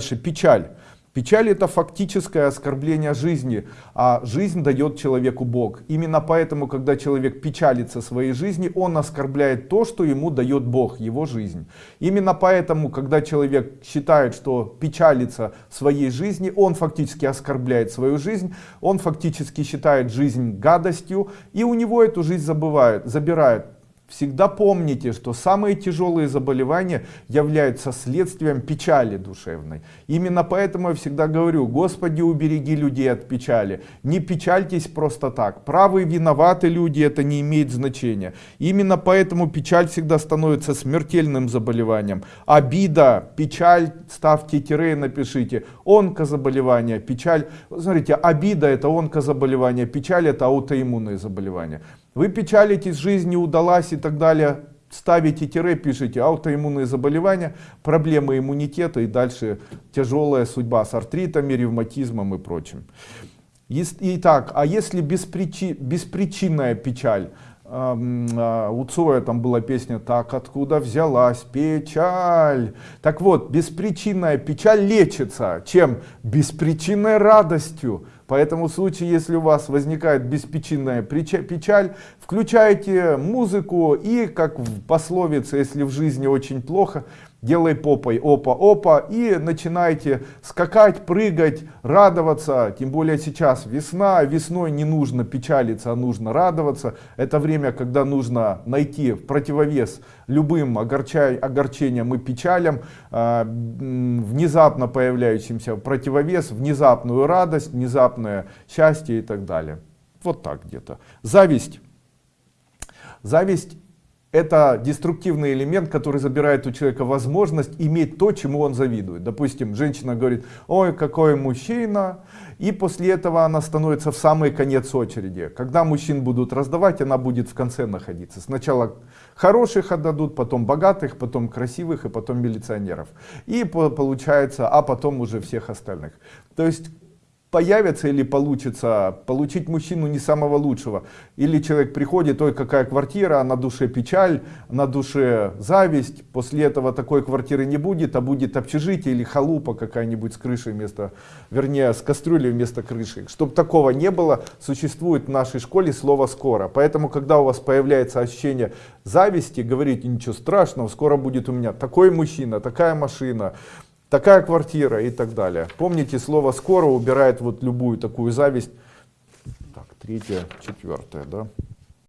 Дальше печаль. Печаль это фактическое оскорбление жизни, а жизнь дает человеку Бог. Именно поэтому, когда человек печалится своей жизни, он оскорбляет то, что ему дает Бог, его жизнь. Именно поэтому, когда человек считает, что печалится своей жизни, он фактически оскорбляет свою жизнь, он фактически считает жизнь гадостью, и у него эту жизнь забывают, забирают. Всегда помните, что самые тяжелые заболевания являются следствием печали душевной. Именно поэтому я всегда говорю, Господи, убереги людей от печали. Не печальтесь просто так. Правые виноваты люди, это не имеет значения. Именно поэтому печаль всегда становится смертельным заболеванием. Обида, печаль, ставьте тире, напишите. Онкозаболевание, печаль. Смотрите, обида это онкозаболевание, печаль это аутоиммунное заболевание. Вы печалитесь, жизнь не удалась и так далее. Ставите тире, пишите аутоиммунные заболевания, проблемы иммунитета и дальше тяжелая судьба с артритами, ревматизмом и прочим. Итак, а если беспричи, беспричинная печаль? А, у Цоя там была песня «Так откуда взялась печаль?» Так вот, беспричинная печаль лечится. Чем? Беспричинной радостью. Поэтому в случае, если у вас возникает беспричинная печаль, включайте музыку и, как в пословице, если в жизни очень плохо, делай попой опа-опа и начинайте скакать, прыгать, радоваться. Тем более сейчас весна, весной не нужно печалиться, а нужно радоваться. Это время, когда нужно найти противовес любым огорчай, огорчениям и печалям, э, внезапно появляющимся противовес, внезапную радость, внезапное счастье и так далее. Вот так где-то. Зависть. Зависть это деструктивный элемент, который забирает у человека возможность иметь то, чему он завидует. Допустим, женщина говорит, ой, какой мужчина, и после этого она становится в самый конец очереди. Когда мужчин будут раздавать, она будет в конце находиться. Сначала хороших отдадут, потом богатых, потом красивых и потом милиционеров. И получается, а потом уже всех остальных. То есть появится или получится получить мужчину не самого лучшего. Или человек приходит, ой, какая квартира, на душе печаль, на душе зависть. После этого такой квартиры не будет, а будет общежитие или халупа какая-нибудь с крышей вместо, вернее, с кастрюлей вместо крыши. Чтобы такого не было, существует в нашей школе слово «скоро». Поэтому, когда у вас появляется ощущение зависти, говорите, ничего страшного, скоро будет у меня такой мужчина, такая машина, такая квартира и так далее. Помните, слово «скоро» убирает вот любую такую зависть. Так, третье, четвертое, да.